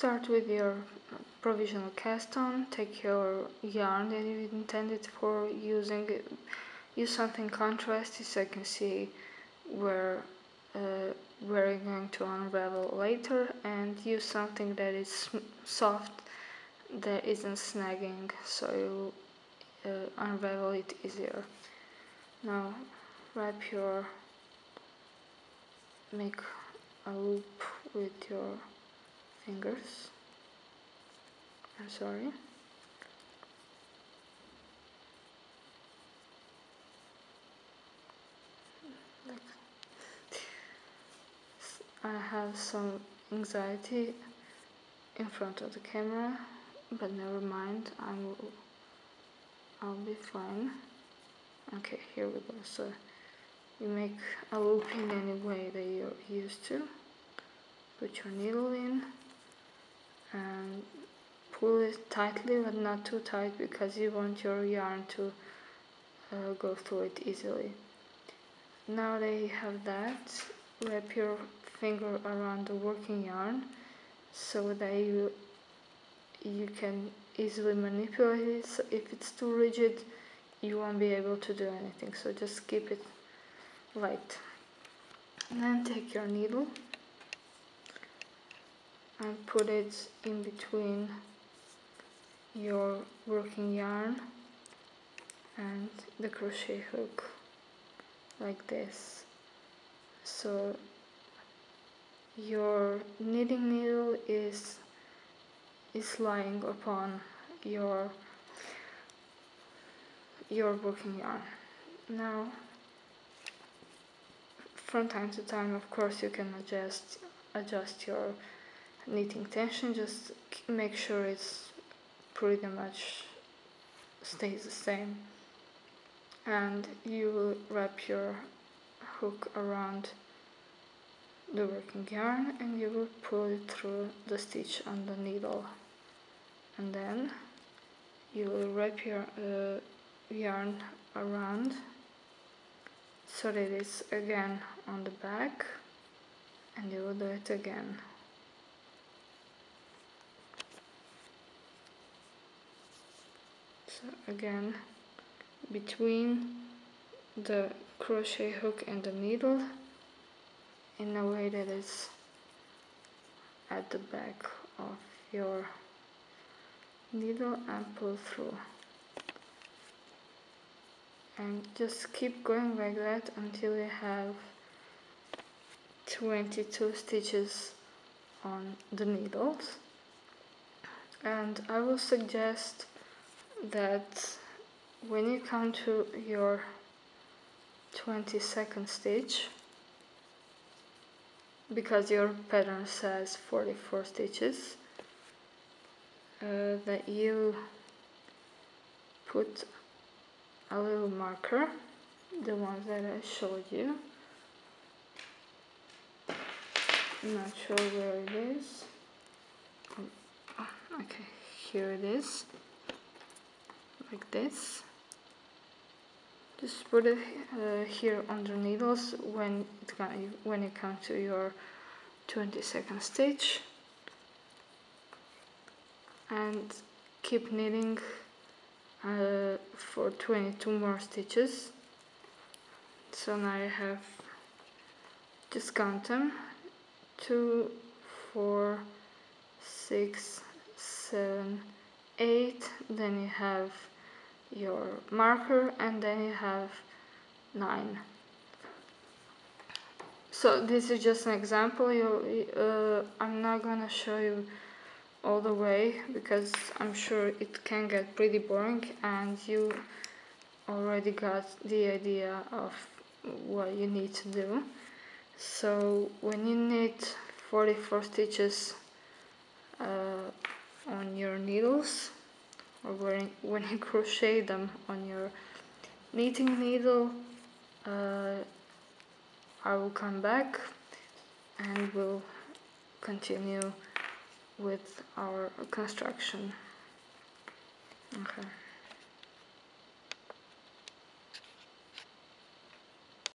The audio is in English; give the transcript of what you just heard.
start with your provisional cast on, take your yarn that you intended for using, use something contrasty so you can see where uh, we're going to unravel later and use something that is soft that isn't snagging so you uh, unravel it easier. Now wrap your, make a loop with your fingers. I'm sorry. I have some anxiety in front of the camera, but never mind, I will, I'll be fine. Okay, here we go. So you make a loop in any way that you're used to. Put your needle in and pull it tightly, but not too tight because you want your yarn to uh, go through it easily. Now that you have that, wrap your finger around the working yarn so that you you can easily manipulate it. So if it's too rigid you won't be able to do anything. So just keep it light. And then take your needle and put it in between your working yarn and the crochet hook like this. So your knitting needle is is lying upon your your working yarn. Now from time to time of course you can adjust adjust your knitting tension just make sure it's pretty much stays the same. And you will wrap your hook around the working yarn and you will pull it through the stitch on the needle. And then you will wrap your uh, yarn around so that it's again on the back and you will do it again so again between the crochet hook and the needle in a way that is at the back of your needle and pull through. And just keep going like that until you have 22 stitches on the needles. And I will suggest that when you come to your 22nd stitch because your pattern says 44 stitches uh, that you put a little marker the ones that I showed you. I'm not sure where it is. Oh, okay here it is like this. Just put it uh, here on the needles when it can, when you come to your 22nd stitch. And keep knitting uh, for 22 more stitches. So now I have just count them. Two four six seven eight. Then you have your marker and then you have 9 so this is just an example. You uh, I'm not gonna show you all the way because I'm sure it can get pretty boring and you already got the idea of what you need to do. So when you knit 44 stitches uh, on your needles or when, when you crochet them on your knitting needle uh, I will come back and we'll continue with our construction. Okay